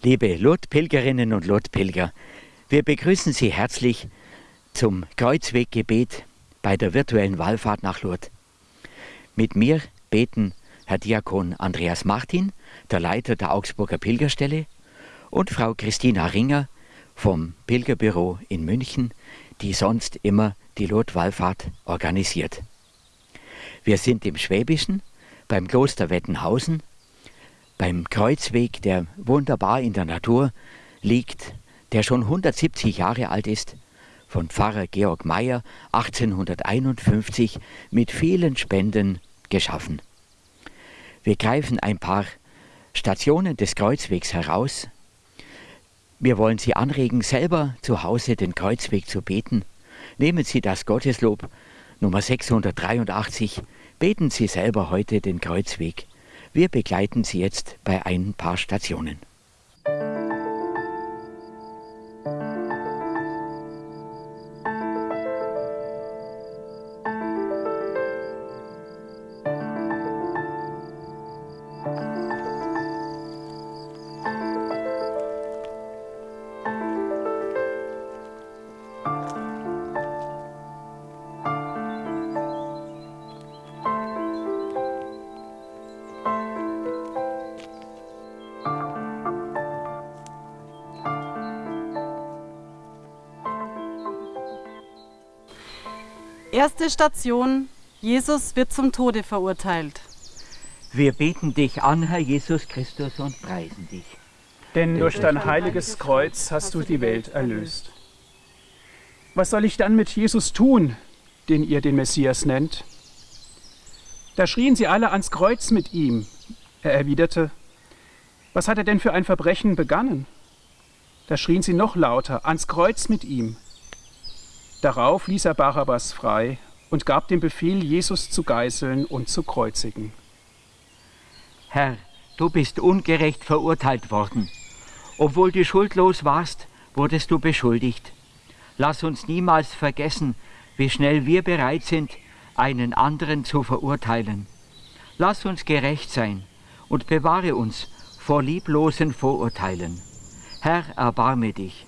Liebe Lourdes-Pilgerinnen und Lourdes-Pilger, wir begrüßen Sie herzlich zum Kreuzweggebet bei der virtuellen Wallfahrt nach Lourdes. Mit mir beten Herr Diakon Andreas Martin, der Leiter der Augsburger Pilgerstelle, und Frau Christina Ringer vom Pilgerbüro in München, die sonst immer die Lourdes-Wallfahrt organisiert. Wir sind im Schwäbischen beim Kloster Wettenhausen beim Kreuzweg, der wunderbar in der Natur liegt, der schon 170 Jahre alt ist, von Pfarrer Georg Meyer 1851 mit vielen Spenden geschaffen. Wir greifen ein paar Stationen des Kreuzwegs heraus. Wir wollen Sie anregen, selber zu Hause den Kreuzweg zu beten. Nehmen Sie das Gotteslob Nummer 683. Beten Sie selber heute den Kreuzweg. Wir begleiten Sie jetzt bei ein paar Stationen. Erste Station, Jesus wird zum Tode verurteilt. Wir beten dich an, Herr Jesus Christus, und preisen dich. Denn durch dein heiliges Kreuz hast du die Welt erlöst. Was soll ich dann mit Jesus tun, den ihr den Messias nennt? Da schrien sie alle ans Kreuz mit ihm. Er erwiderte, was hat er denn für ein Verbrechen begangen? Da schrien sie noch lauter, ans Kreuz mit ihm. Darauf ließ er Barabbas frei und gab den Befehl, Jesus zu geißeln und zu kreuzigen. Herr, du bist ungerecht verurteilt worden. Obwohl du schuldlos warst, wurdest du beschuldigt. Lass uns niemals vergessen, wie schnell wir bereit sind, einen anderen zu verurteilen. Lass uns gerecht sein und bewahre uns vor lieblosen Vorurteilen. Herr, erbarme dich,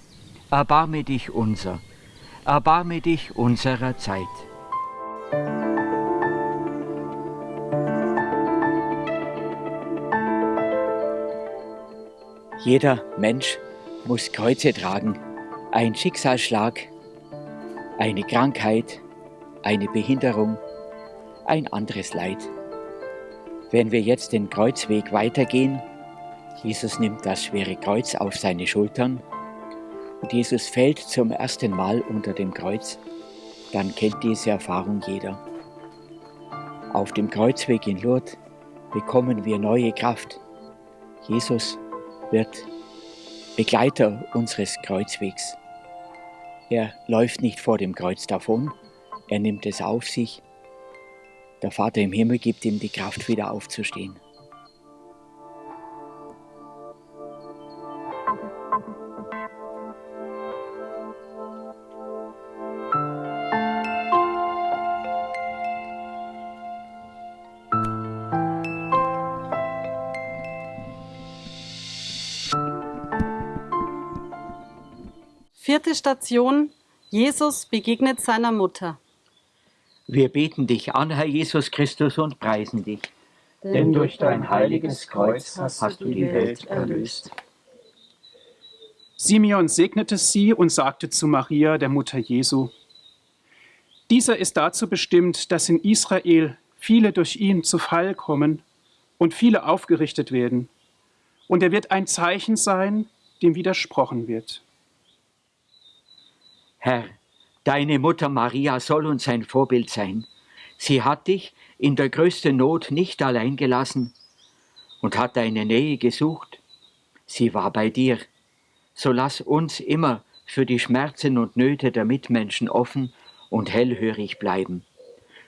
erbarme dich unser erbarme dich unserer Zeit. Jeder Mensch muss Kreuze tragen. Ein Schicksalsschlag, eine Krankheit, eine Behinderung, ein anderes Leid. Wenn wir jetzt den Kreuzweg weitergehen, Jesus nimmt das schwere Kreuz auf seine Schultern Jesus fällt zum ersten Mal unter dem Kreuz, dann kennt diese Erfahrung jeder. Auf dem Kreuzweg in Lourdes bekommen wir neue Kraft. Jesus wird Begleiter unseres Kreuzwegs. Er läuft nicht vor dem Kreuz davon, er nimmt es auf sich. Der Vater im Himmel gibt ihm die Kraft, wieder aufzustehen. Vierte Station. Jesus begegnet seiner Mutter. Wir beten dich an, Herr Jesus Christus, und preisen dich. Denn durch dein heiliges Kreuz hast du die Welt erlöst. Simeon segnete sie und sagte zu Maria, der Mutter Jesu, dieser ist dazu bestimmt, dass in Israel viele durch ihn zu Fall kommen und viele aufgerichtet werden. Und er wird ein Zeichen sein, dem widersprochen wird. Herr, deine Mutter Maria soll uns ein Vorbild sein. Sie hat dich in der größten Not nicht allein gelassen und hat deine Nähe gesucht. Sie war bei dir. So lass uns immer für die Schmerzen und Nöte der Mitmenschen offen und hellhörig bleiben.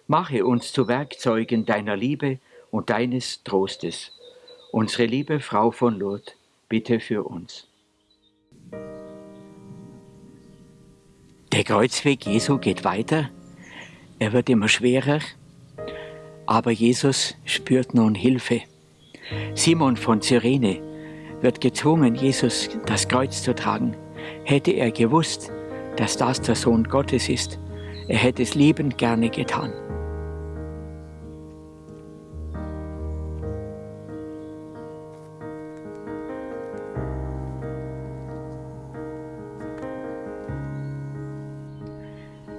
Mache uns zu Werkzeugen deiner Liebe und deines Trostes. Unsere liebe Frau von Lourdes, bitte für uns. Der Kreuzweg Jesu geht weiter. Er wird immer schwerer. Aber Jesus spürt nun Hilfe. Simon von Cyrene wird gezwungen, Jesus das Kreuz zu tragen. Hätte er gewusst, dass das der Sohn Gottes ist, er hätte es liebend gerne getan.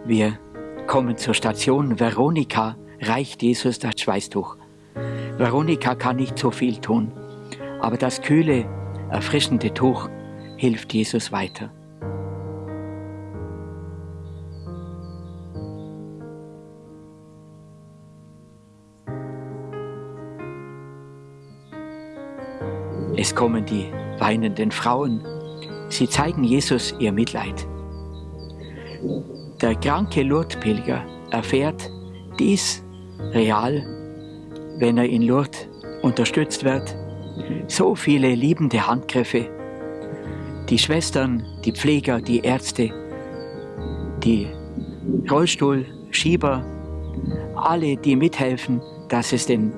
Wir kommen zur Station. Veronika reicht Jesus das Schweißtuch. Veronika kann nicht so viel tun, aber das kühle, erfrischende Tuch hilft Jesus weiter. Es kommen die weinenden Frauen. Sie zeigen Jesus ihr Mitleid. Der kranke Lourdes-Pilger erfährt dies real, wenn er in Lourdes unterstützt wird. So viele liebende Handgriffe. Die Schwestern, die Pfleger, die Ärzte, die Rollstuhlschieber, alle, die mithelfen, dass es den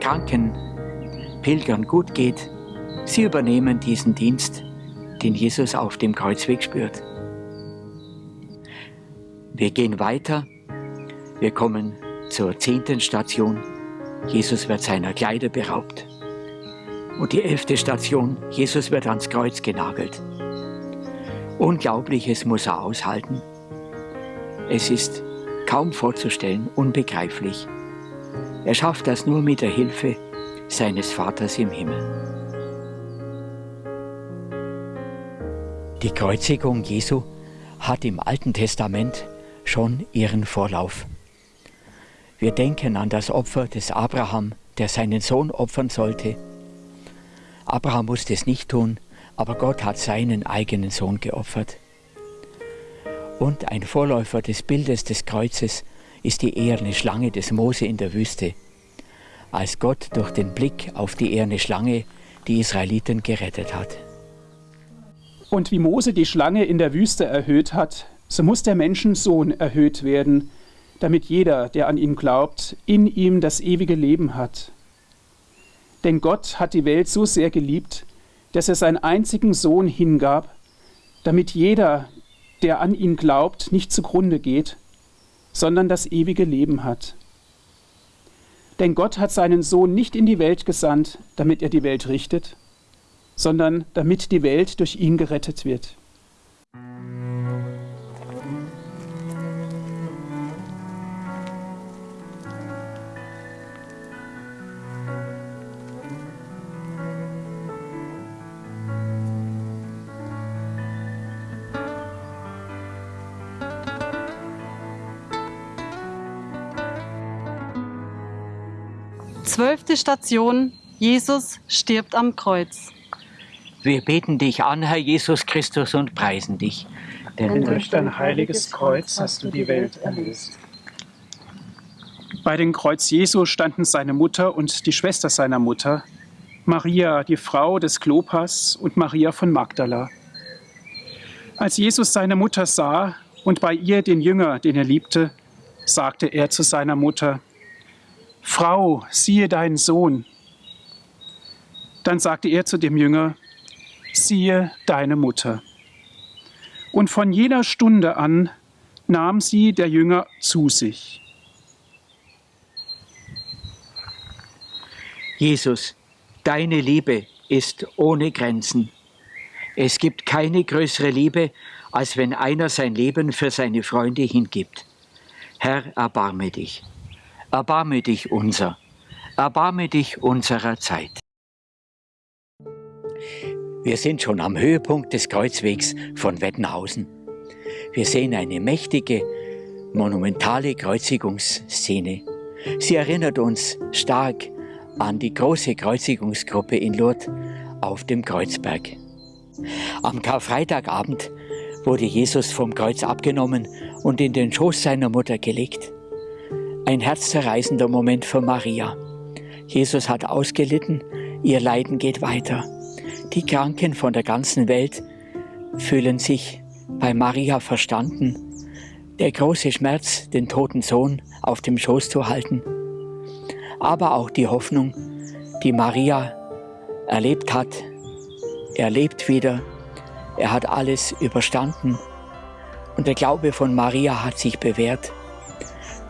kranken Pilgern gut geht, sie übernehmen diesen Dienst, den Jesus auf dem Kreuzweg spürt. Wir gehen weiter. Wir kommen zur zehnten Station. Jesus wird seiner Kleider beraubt. Und die elfte Station, Jesus wird ans Kreuz genagelt. Unglaubliches muss er aushalten. Es ist kaum vorzustellen, unbegreiflich. Er schafft das nur mit der Hilfe seines Vaters im Himmel. Die Kreuzigung Jesu hat im Alten Testament schon ihren Vorlauf. Wir denken an das Opfer des Abraham, der seinen Sohn opfern sollte. Abraham musste es nicht tun, aber Gott hat seinen eigenen Sohn geopfert. Und ein Vorläufer des Bildes des Kreuzes ist die eherne Schlange des Mose in der Wüste, als Gott durch den Blick auf die eherne Schlange die Israeliten gerettet hat. Und wie Mose die Schlange in der Wüste erhöht hat, so muss der Menschensohn erhöht werden, damit jeder, der an ihn glaubt, in ihm das ewige Leben hat. Denn Gott hat die Welt so sehr geliebt, dass er seinen einzigen Sohn hingab, damit jeder, der an ihn glaubt, nicht zugrunde geht, sondern das ewige Leben hat. Denn Gott hat seinen Sohn nicht in die Welt gesandt, damit er die Welt richtet, sondern damit die Welt durch ihn gerettet wird. Zwölfte Station. Jesus stirbt am Kreuz. Wir beten dich an, Herr Jesus Christus, und preisen dich. Denn durch dein heiliges Kreuz hast du die Welt erlöst. Bei dem Kreuz Jesu standen seine Mutter und die Schwester seiner Mutter, Maria, die Frau des Klopas, und Maria von Magdala. Als Jesus seine Mutter sah und bei ihr den Jünger, den er liebte, sagte er zu seiner Mutter, Frau, siehe deinen Sohn. Dann sagte er zu dem Jünger, siehe deine Mutter. Und von jener Stunde an nahm sie der Jünger zu sich. Jesus, deine Liebe ist ohne Grenzen. Es gibt keine größere Liebe, als wenn einer sein Leben für seine Freunde hingibt. Herr, erbarme dich. Erbarme dich unser, erbarme dich unserer Zeit. Wir sind schon am Höhepunkt des Kreuzwegs von Wettenhausen. Wir sehen eine mächtige, monumentale Kreuzigungsszene. Sie erinnert uns stark an die große Kreuzigungsgruppe in Lourdes auf dem Kreuzberg. Am Karfreitagabend wurde Jesus vom Kreuz abgenommen und in den Schoß seiner Mutter gelegt. Ein herzzerreißender Moment für Maria. Jesus hat ausgelitten, ihr Leiden geht weiter. Die Kranken von der ganzen Welt fühlen sich bei Maria verstanden. Der große Schmerz, den toten Sohn auf dem Schoß zu halten. Aber auch die Hoffnung, die Maria erlebt hat, er lebt wieder, er hat alles überstanden und der Glaube von Maria hat sich bewährt.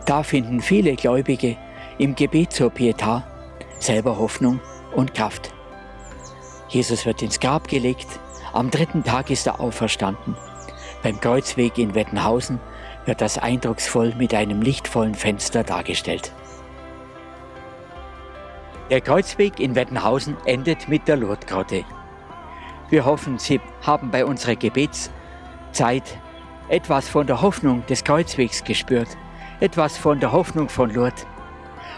Da finden viele Gläubige im Gebet zur Pietà selber Hoffnung und Kraft. Jesus wird ins Grab gelegt, am dritten Tag ist er auferstanden. Beim Kreuzweg in Wettenhausen wird das eindrucksvoll mit einem lichtvollen Fenster dargestellt. Der Kreuzweg in Wettenhausen endet mit der Lourdesgrotte. Wir hoffen, Sie haben bei unserer Gebetszeit etwas von der Hoffnung des Kreuzwegs gespürt, etwas von der Hoffnung von Lourdes.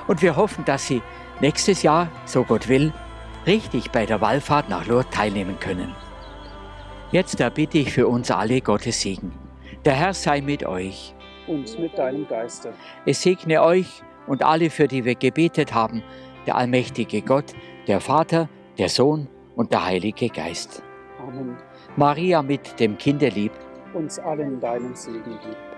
Und wir hoffen, dass Sie nächstes Jahr, so Gott will, richtig bei der Wallfahrt nach Lourdes teilnehmen können. Jetzt erbitte ich für uns alle Gottes Segen. Der Herr sei mit euch. Und mit deinem Geiste. Es segne euch und alle, für die wir gebetet haben, der allmächtige Gott, der Vater, der Sohn und der Heilige Geist. Amen. Maria mit dem Kinderlieb, Uns allen deinen Segen gib.